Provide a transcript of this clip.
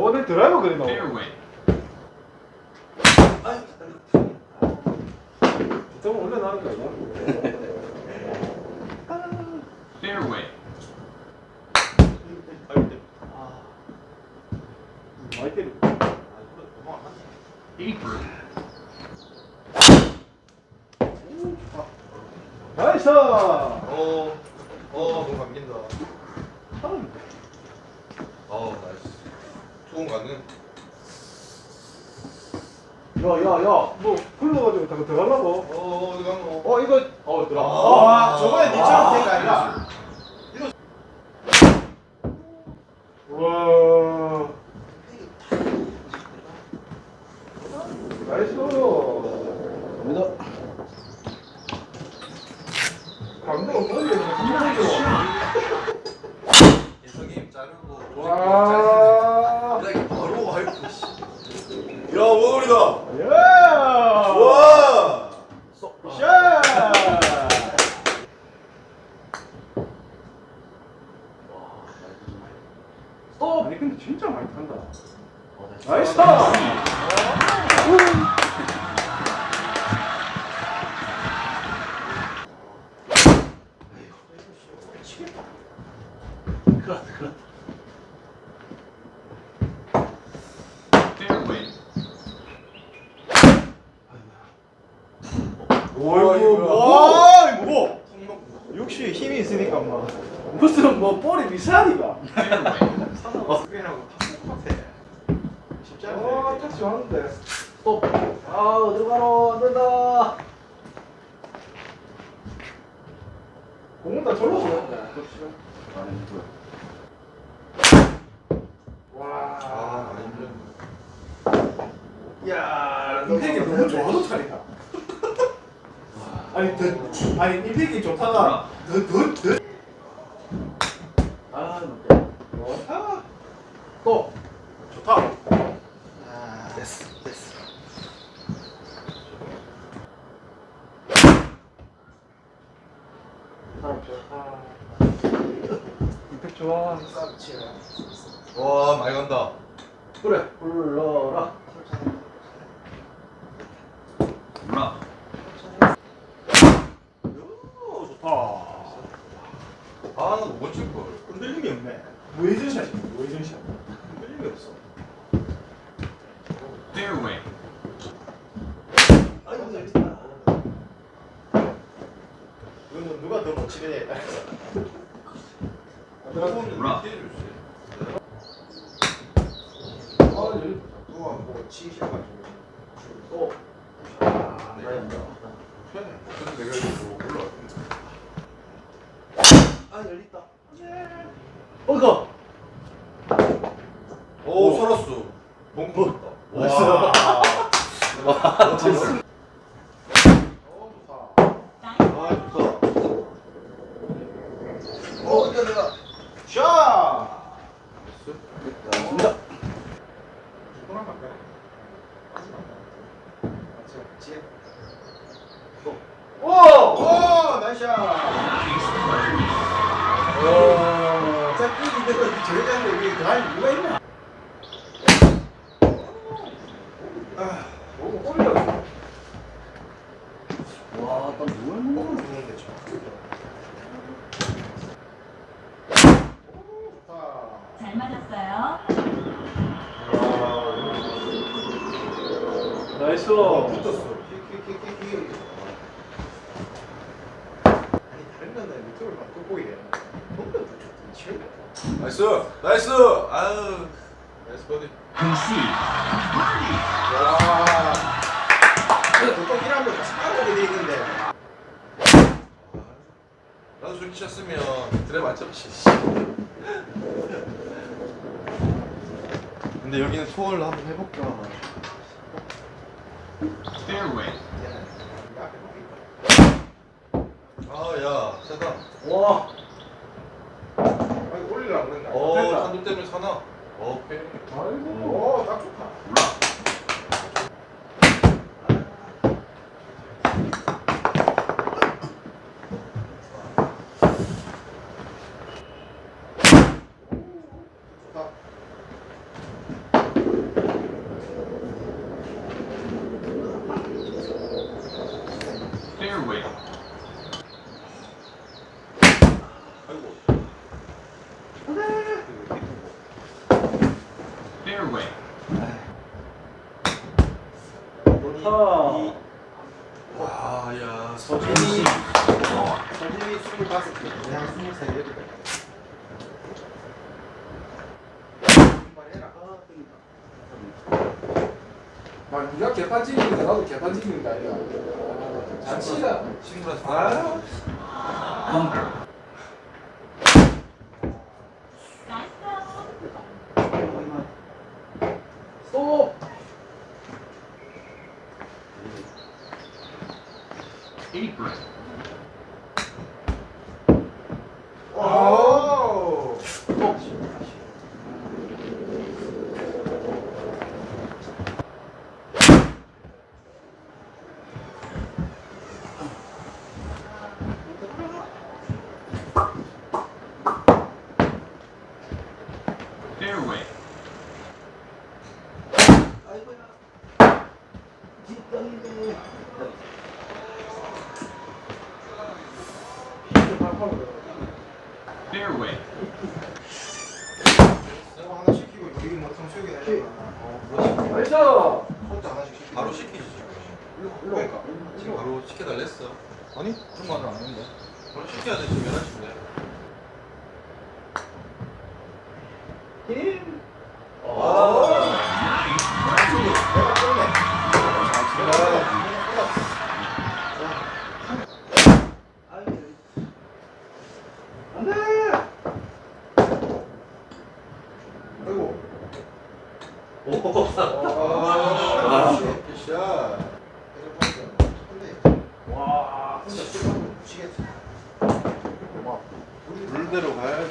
오, 내 드라이버 그리나? Fairway. 좀 올려놔는 거 아니야? Fairway. 많이 때리. Apron. 나이스! 어. 어, 너무 감긴다. 어, 나이스. 좋은 가능. 야, 야, 야, 뭐 흘러가지고 다 들어가려고? 어, 어디 간 거? 어, 이거, 어, 들어가. 아, 저번에 니처럼 된거 아니라. 와. 나이스. 갑니다. 감독 어떻게 감독 예성님 자르고. 와. 이렇게 바로 할거 야, 오늘이다. 야. 와. 샷. 어, 아니 근데 진짜 많이 탄다. 나이스 타. Fairway. 어이구, 와, 뭐? 역시 힘이 있으니까 뭐. 무슨 뭐 볼이 미사리가? Fairway. 수비하고 똑같아. 쉽지 않네. 어, 택시 왔는데. 스톱. 아, 어디로 가노? 안 된다. 공은 다 절로 쏘는데. 와. 아, 많이 힘들네. 야, 임팩이 너무 좋아서 차리다. 아니, 더, 아니, 임팩이 좋다가, 더, 더, 더. 아, 좋다. 또. 좋다. 아, 됐어, 됐어. 사람 좋다. 임팩 좋아. 와, 많이 간다. 그래, 불러라. Rough. 오, 좋다. 아, 나도 못칠 걸. 흔들림이 없네. 무회전샷이 무회전샷. 흔들림이 없어. Fairway. 아이고, 재밌다. 이거는 누가 더 못 치느냐에 따라서. Rough. 아, 여기 누가 보고 치셔가지고. 또. 아, 네. 편해. 근데 내가 이거. 아, 열렸다. 어이가. 오. 와, 재밌어. 어. 아. 어. 샷! 갑니다. 누구랑 갈까요? 오! 오! 오, 나이스 샷! 오! 자꾸 이대로 저기 가는데 위에 갈 이유가 있나? 아, 너무 꼬리가. 와, 먹는 거야? 좋은데. 잘 맞았어요. 나이스. 어, 붙었어. 아니 다른 건데 밑으로 막 붙였더니 치우네. 나이스, 나이스. 아유, Concede. 와. 근데 보통 이런 거 따라오게 돼 있는데. 나도 저렇게 쳤으면 드랩 안 잡지. 근데 여기는 투어를 한번 해볼까. Fairway. 아야 세다 와. 아니 올리려고 그랬나 어. 산도 때문에 사나 어페 아이고. 어딱 좋다 Rough. 좋다 Fairway. 아이고 Fairway. 좋다. 와 야 서진이. 서진이 25개 그냥 23개 이렇게 돼막 네가 개판 찍는데 나도 개판 찍는다 이거. 자치가 친구랑 아. Apron. 오 Fairway. 아이고야. 뒷땅이네. Fairway. 내가 하나 시키고 여기 뭐 성수역에 내려 나이스. 혼자 하나씩 바로 시키지 지금 그러니까 지금 바로 시켜달랬어. 아니? 그런 말은 안 했는데. 바로 시켜야 돼 지금 11시인데 물대로 가야